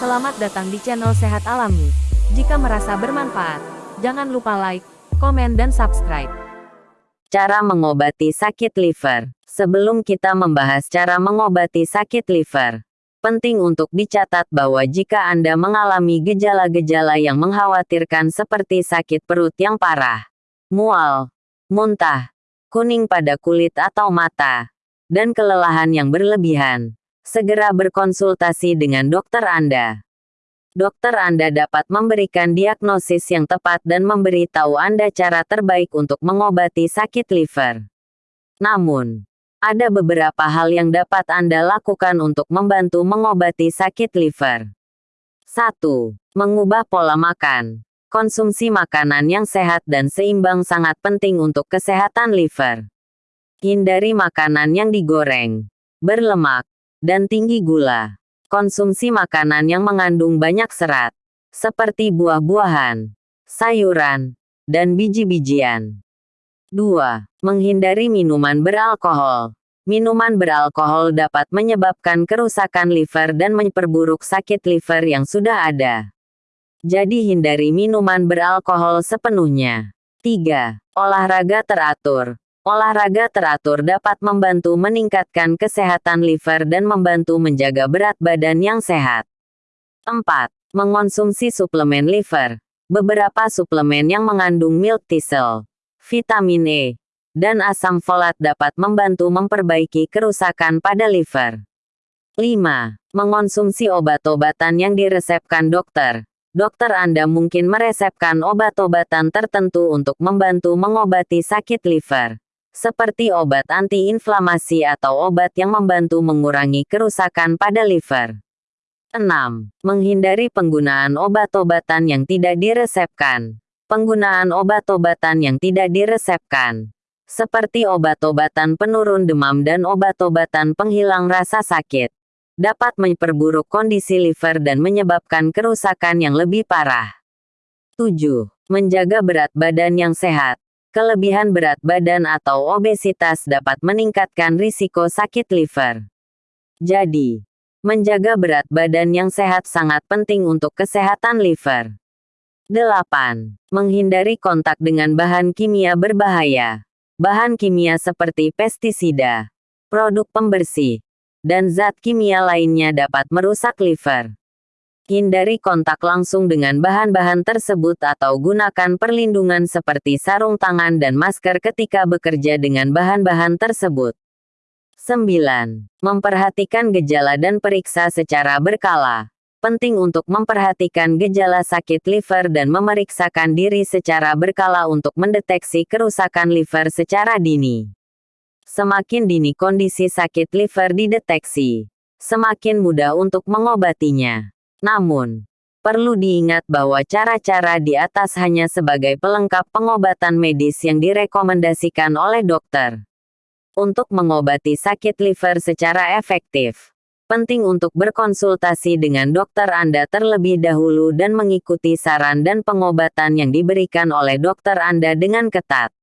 Selamat datang di channel Sehat Alami. Jika merasa bermanfaat, jangan lupa like, komen dan subscribe. Cara mengobati sakit liver. Sebelum kita membahas cara mengobati sakit liver, penting untuk dicatat bahwa jika Anda mengalami gejala-gejala yang mengkhawatirkan seperti sakit perut yang parah, mual, muntah, kuning pada kulit atau mata, dan kelelahan yang berlebihan, segera berkonsultasi dengan dokter Anda. Dokter Anda dapat memberikan diagnosis yang tepat dan memberitahu Anda cara terbaik untuk mengobati sakit liver. Namun, ada beberapa hal yang dapat Anda lakukan untuk membantu mengobati sakit liver. 1. Mengubah pola makan. Konsumsi makanan yang sehat dan seimbang sangat penting untuk kesehatan liver. Hindari makanan yang digoreng, berlemak, dan tinggi gula. Konsumsi makanan yang mengandung banyak serat, seperti buah-buahan, sayuran, dan biji-bijian. 2. Menghindari minuman beralkohol. Minuman beralkohol dapat menyebabkan kerusakan liver dan memperburuk sakit liver yang sudah ada. Jadi hindari minuman beralkohol sepenuhnya. 3. Olahraga teratur. Olahraga teratur dapat membantu meningkatkan kesehatan liver dan membantu menjaga berat badan yang sehat. 4. Mengonsumsi suplemen liver. Beberapa suplemen yang mengandung milk thistle, vitamin E, dan asam folat dapat membantu memperbaiki kerusakan pada liver. 5. Mengonsumsi obat-obatan yang diresepkan dokter. Dokter Anda mungkin meresepkan obat-obatan tertentu untuk membantu mengobati sakit liver, seperti obat antiinflamasi atau obat yang membantu mengurangi kerusakan pada liver. 6. Menghindari penggunaan obat-obatan yang tidak diresepkan. Penggunaan obat-obatan yang tidak diresepkan, seperti obat-obatan penurun demam dan obat-obatan penghilang rasa sakit, dapat memperburuk kondisi liver dan menyebabkan kerusakan yang lebih parah. 7. Menjaga berat badan yang sehat. Kelebihan berat badan atau obesitas dapat meningkatkan risiko sakit liver. Jadi, menjaga berat badan yang sehat sangat penting untuk kesehatan liver. 8. Menghindari kontak dengan bahan kimia berbahaya. Bahan kimia seperti pestisida, produk pembersih, dan zat kimia lainnya dapat merusak liver. Hindari kontak langsung dengan bahan-bahan tersebut atau gunakan perlindungan seperti sarung tangan dan masker ketika bekerja dengan bahan-bahan tersebut. 9. Memperhatikan gejala dan periksa secara berkala penting untuk memperhatikan gejala sakit liver dan memeriksakan diri secara berkala untuk mendeteksi kerusakan liver secara dini. Semakin dini kondisi sakit liver dideteksi, semakin mudah untuk mengobatinya. Namun, perlu diingat bahwa cara-cara di atas hanya sebagai pelengkap pengobatan medis yang direkomendasikan oleh dokter. Untuk mengobati sakit liver secara efektif, penting untuk berkonsultasi dengan dokter Anda terlebih dahulu dan mengikuti saran dan pengobatan yang diberikan oleh dokter Anda dengan ketat.